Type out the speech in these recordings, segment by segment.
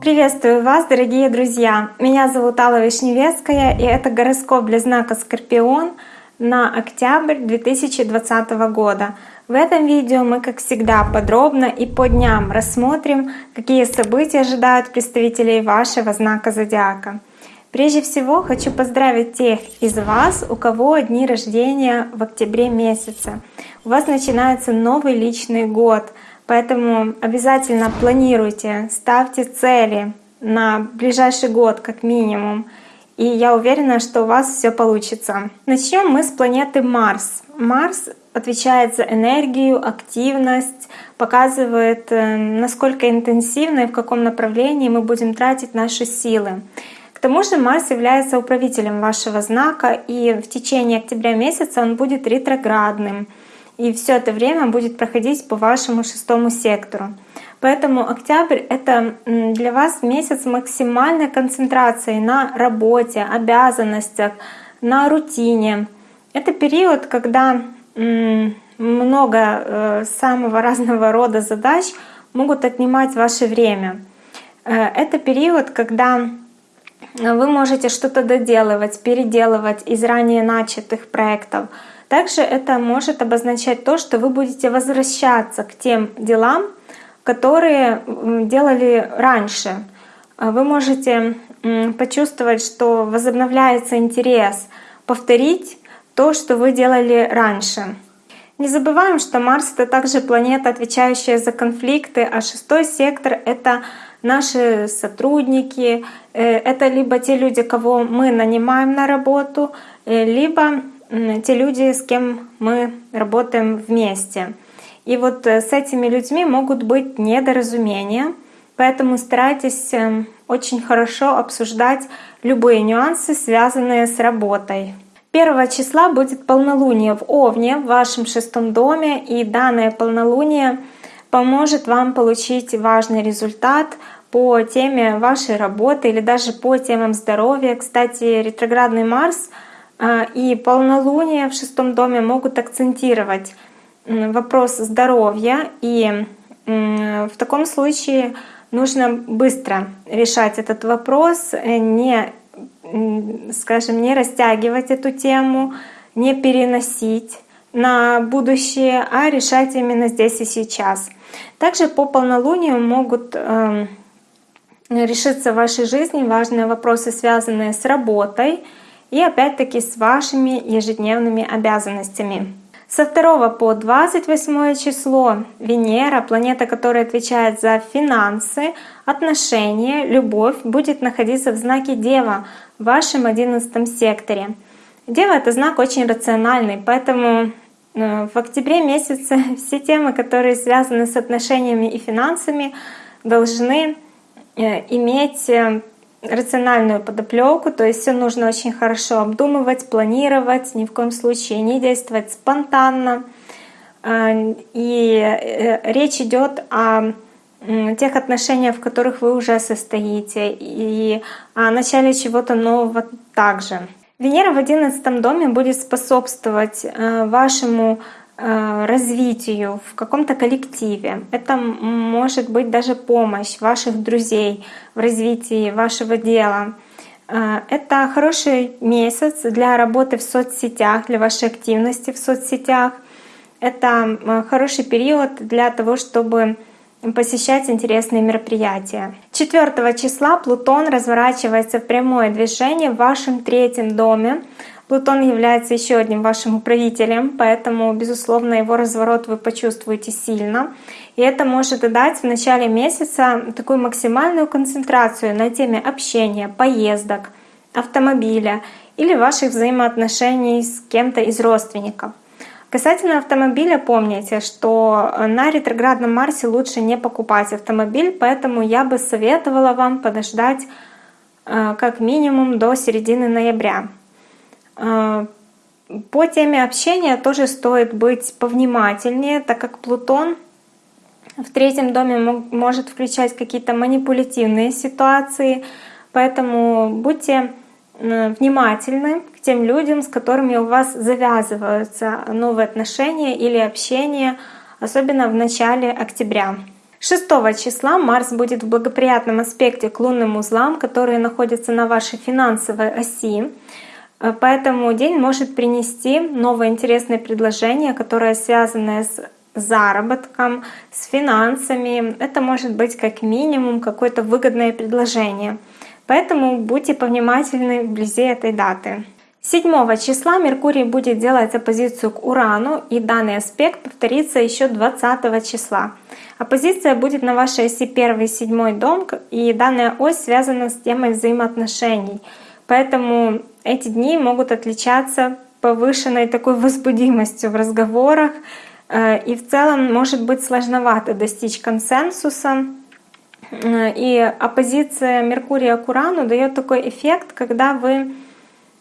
Приветствую вас, дорогие друзья! Меня зовут Алла Вишневецкая, и это гороскоп для знака Скорпион на октябрь 2020 года. В этом видео мы, как всегда, подробно и по дням рассмотрим, какие события ожидают представителей вашего знака Зодиака. Прежде всего хочу поздравить тех из вас, у кого дни рождения в октябре месяце. У вас начинается новый личный год — Поэтому обязательно планируйте, ставьте цели на ближайший год как минимум. И я уверена, что у вас все получится. Начнем мы с планеты Марс. Марс отвечает за энергию, активность, показывает, э, насколько интенсивно и в каком направлении мы будем тратить наши силы. Тому же Марс является управителем вашего знака, и в течение октября месяца он будет ретроградным и все это время будет проходить по вашему шестому сектору. Поэтому октябрь — это для вас месяц максимальной концентрации на работе, обязанностях, на рутине. Это период, когда много э, самого разного рода задач могут отнимать ваше время. Э, это период, когда вы можете что-то доделывать, переделывать из ранее начатых проектов — также это может обозначать то, что вы будете возвращаться к тем делам, которые делали раньше. Вы можете почувствовать, что возобновляется интерес, повторить то, что вы делали раньше. Не забываем, что Марс — это также планета, отвечающая за конфликты, а шестой сектор — это наши сотрудники, э, это либо те люди, кого мы нанимаем на работу, э, либо те люди, с кем мы работаем вместе. И вот э, с этими людьми могут быть недоразумения, поэтому старайтесь очень хорошо обсуждать любые нюансы, связанные с работой. Первого числа будет полнолуние в Овне, в вашем шестом доме, и данное полнолуние поможет вам получить важный результат по теме вашей работы или даже по темам здоровья. Кстати, ретроградный Марс — а, и полнолуние в шестом доме могут акцентировать вопрос здоровья. И в таком случае нужно быстро решать этот вопрос, э, не, скажем, не растягивать эту тему, не переносить на будущее, а решать именно здесь и сейчас. Также по полнолунию могут эм, решиться в вашей жизни важные вопросы, связанные с работой, и опять-таки с вашими ежедневными обязанностями. Со 2 по 28 число Венера, планета, которая отвечает за финансы, отношения, любовь, будет находиться в знаке Дева в вашем 11 секторе. Дева — это знак очень рациональный, поэтому в октябре месяце все темы, которые связаны с отношениями и финансами, должны э, иметь э, рациональную подоплеку, то есть все нужно очень хорошо обдумывать, планировать, ни в коем случае не действовать спонтанно. И э, речь идет о тех отношениях, в которых вы уже состоите, и о начале чего-то нового также. Венера в одиннадцатом доме будет способствовать э, вашему Э, развитию в каком-то коллективе. Это может быть даже помощь ваших друзей в развитии вашего дела. Э, это хороший месяц для работы в соцсетях, для вашей активности в соцсетях. Это хороший период для того, чтобы посещать интересные мероприятия. 4 числа Плутон разворачивается в прямое движение в вашем третьем доме. Плутон является еще одним вашим управителем, поэтому, безусловно, его разворот вы почувствуете сильно. И это может дать в начале месяца такую максимальную концентрацию на теме общения, поездок, автомобиля или ваших взаимоотношений с кем-то из родственников. Касательно автомобиля, помните, что на ретроградном Марсе лучше не покупать автомобиль, поэтому я бы советовала вам подождать э, как минимум до середины ноября. А, по теме общения тоже стоит быть повнимательнее, так как Плутон в третьем доме может включать какие-то манипулятивные ситуации, поэтому будьте внимательны тем людям, с которыми у вас завязываются новые отношения или общение, особенно в начале октября. 6 числа Марс будет в благоприятном аспекте к лунным узлам, которые находятся на вашей финансовой оси. Э, поэтому день может принести новое интересное предложение, которое связано с заработком, с финансами. Это может быть как минимум какое-то выгодное предложение. Поэтому будьте повнимательны вблизи этой даты. 7 числа Меркурий будет делать оппозицию к Урану, и данный аспект повторится еще 20 числа. Оппозиция будет на вашей оси 1 и 7 дом, и данная ось связана с темой взаимоотношений. Поэтому эти дни могут отличаться повышенной такой возбудимостью в разговорах, э, и в целом может быть сложновато достичь консенсуса. Э, и оппозиция Меркурия к Урану дает такой эффект, когда вы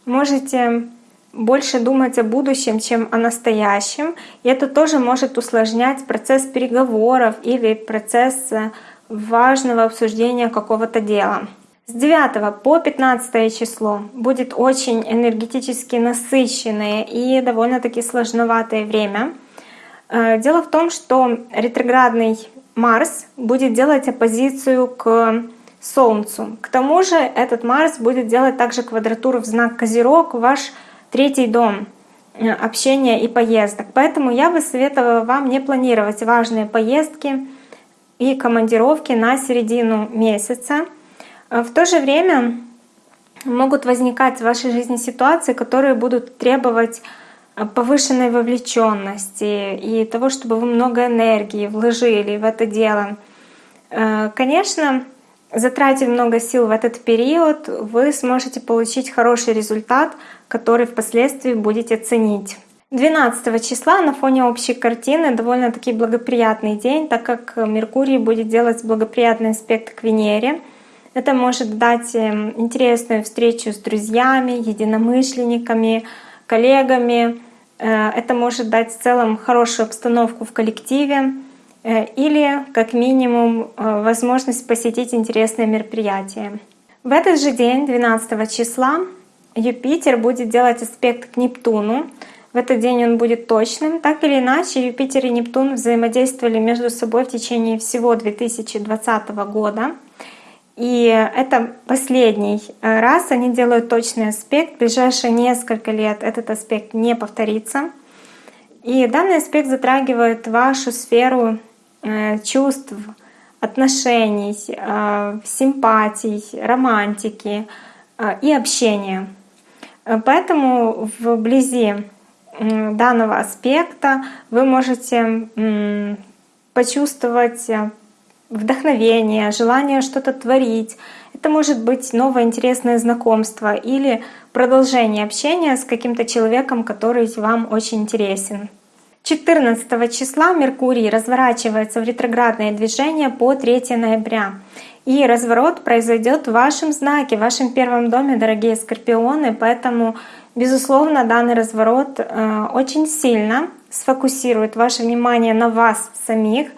можете больше думать о будущем, чем о настоящем. И это тоже может усложнять процесс переговоров или процесс э, важного обсуждения какого-то дела. С 9 по 15 число будет очень энергетически насыщенное и довольно-таки сложноватое время. Э, дело в том, что ретроградный Марс будет делать оппозицию к Солнцу. К тому же этот Марс будет делать также квадратуру в знак Козерог, ваш третий дом э, общения и поездок. Поэтому я бы советовала вам не планировать важные поездки и командировки на середину месяца. Э, в то же время могут возникать в вашей жизни ситуации, которые будут требовать э, повышенной вовлеченности и того, чтобы вы много энергии вложили в это дело. Конечно, Затратив много сил в этот период, вы сможете получить хороший результат, который впоследствии будете ценить. 12 числа на фоне общей картины довольно-таки благоприятный день, так как Меркурий будет делать благоприятный аспект к Венере. Это может дать эм, интересную встречу с друзьями, единомышленниками, коллегами. Э, это может дать в целом хорошую обстановку в коллективе. Э, или как минимум э, возможность посетить интересное мероприятие. В этот же день, 12 числа, Юпитер будет делать аспект к Нептуну. В этот день он будет точным. Так или иначе, Юпитер и Нептун взаимодействовали между собой в течение всего 2020 года. И это последний э, раз они делают точный аспект. В ближайшие несколько лет этот аспект не повторится. И данный аспект затрагивает вашу сферу чувств, отношений, э, симпатий, романтики э, и общения. Поэтому вблизи данного аспекта вы можете почувствовать вдохновение, желание что-то творить. Это может быть новое интересное знакомство или продолжение общения с каким-то человеком, который вам очень интересен. 14 числа Меркурий разворачивается в ретроградное движение по 3 ноября. И разворот произойдет в вашем знаке, в вашем первом доме, дорогие скорпионы. Поэтому, безусловно, данный разворот э, очень сильно сфокусирует ваше внимание на вас самих,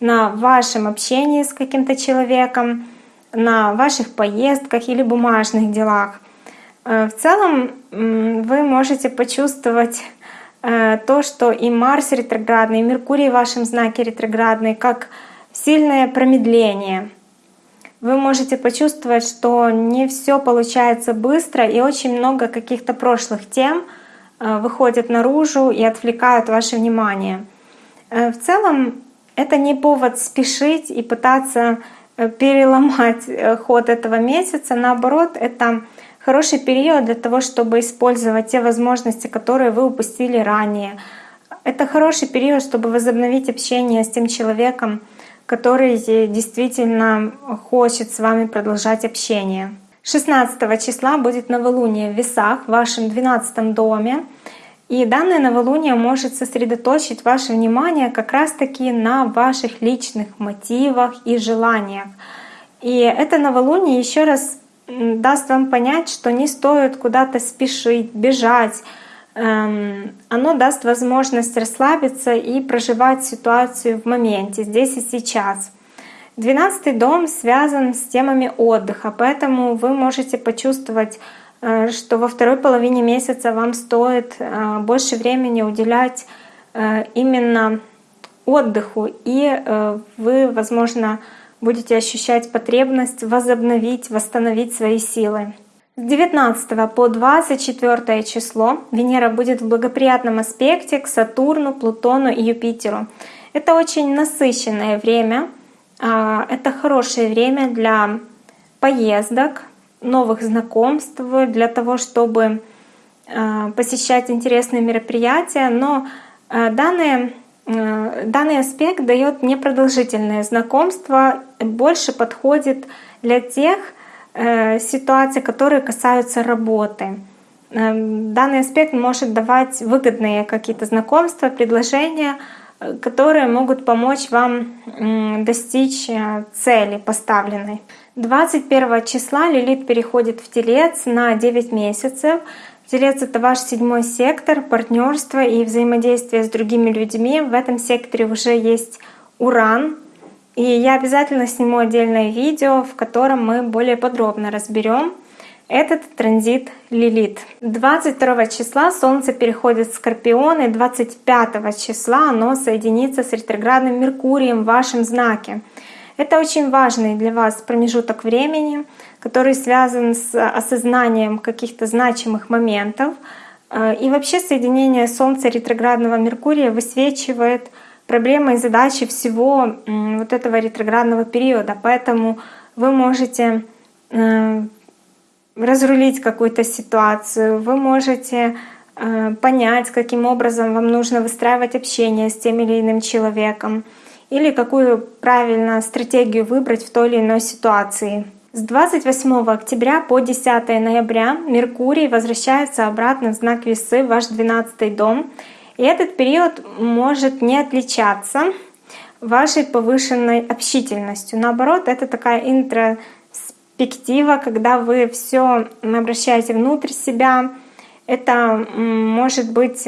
на вашем общении с каким-то человеком, на ваших поездках или бумажных делах. Э, в целом вы можете почувствовать то, что и Марс ретроградный, и Меркурий в вашем знаке ретроградный, как сильное промедление. Вы можете почувствовать, что не все получается быстро, и очень много каких-то прошлых тем э, выходят наружу и отвлекают ваше внимание. Э, в целом это не повод спешить и пытаться переломать ход этого месяца. Наоборот, это хороший период для того, чтобы использовать те возможности, которые вы упустили ранее. Это хороший период, чтобы возобновить общение с тем человеком, который действительно хочет с вами продолжать общение. 16 числа будет новолуние в весах в вашем 12 доме. И данное новолуние может сосредоточить ваше внимание как раз-таки на ваших личных мотивах и желаниях. И это новолуние еще раз даст вам понять, что не стоит куда-то спешить, бежать. Эм, оно даст возможность расслабиться и проживать ситуацию в моменте, здесь и сейчас. Двенадцатый дом связан с темами отдыха, поэтому вы можете почувствовать, э, что во второй половине месяца вам стоит э, больше времени уделять э, именно отдыху, и вы, возможно, будете ощущать потребность возобновить, восстановить свои силы. С 19 по 24 число Венера будет в благоприятном аспекте к Сатурну, Плутону и Юпитеру. Это очень насыщенное время, а, это хорошее время для поездок, новых знакомств, для того, чтобы а, посещать интересные мероприятия, но а, данные, данный аспект дает непродолжительное знакомство, больше подходит для тех э, ситуаций, которые касаются работы. Эм, данный аспект может давать выгодные какие-то знакомства, предложения, которые могут помочь вам достичь э, цели поставленной. 21 числа Лилит переходит в Телец на 9 месяцев. Телец — это ваш седьмой сектор, партнерство и взаимодействие с другими людьми. В этом секторе уже есть Уран. И я обязательно сниму отдельное видео, в котором мы более подробно разберем этот транзит Лилит. 22 числа Солнце переходит в Скорпион, и 25 числа оно соединится с ретроградным Меркурием в вашем знаке. Это очень важный для вас промежуток времени, который связан с осознанием каких-то значимых моментов. Э, и вообще соединение Солнца ретроградного Меркурия высвечивает проблемы и задачи всего вот этого ретроградного периода. Поэтому вы можете э, разрулить какую-то ситуацию, вы можете э, понять, каким образом вам нужно выстраивать общение с тем или иным человеком, или какую правильно стратегию выбрать в той или иной ситуации. С 28 октября по 10 ноября Меркурий возвращается обратно в знак Весы, в ваш 12 дом. И этот период может не отличаться вашей повышенной общительностью. Наоборот, это такая интро перспектива, когда вы все обращаете внутрь себя. Это может быть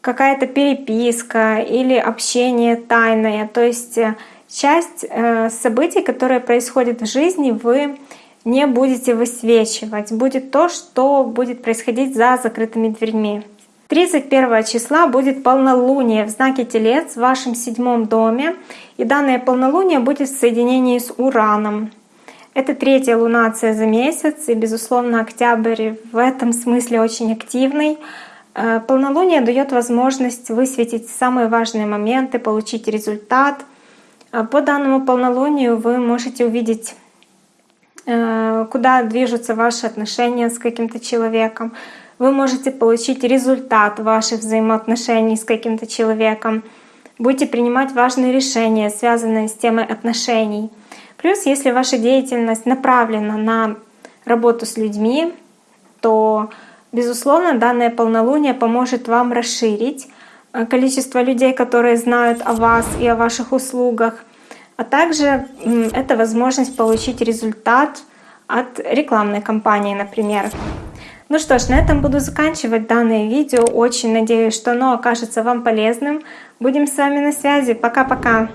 какая-то переписка или общение тайное. То есть э, часть э, событий, которые происходят в жизни, вы не будете высвечивать. Будет то, что будет происходить за закрытыми дверьми. 31 числа будет полнолуние в знаке Телец в вашем седьмом доме. И данное полнолуние будет в соединении с Ураном. Это третья лунация за месяц, и, безусловно, октябрь в этом смысле очень активный. Э, полнолуние дает возможность высветить самые важные моменты, получить результат. Э, по данному полнолунию вы можете увидеть, э, куда движутся ваши отношения с каким-то человеком. Вы можете получить результат ваших взаимоотношений с каким-то человеком. Будете принимать важные решения, связанные с темой отношений. Плюс, если ваша деятельность направлена на работу с людьми, то, безусловно, данное полнолуние поможет вам расширить э, количество людей, которые знают о вас и о ваших услугах, а также это возможность получить результат от рекламной кампании, например. Ну что ж, на этом буду заканчивать данное видео. Очень надеюсь, что оно окажется вам полезным. Будем с вами на связи. Пока-пока!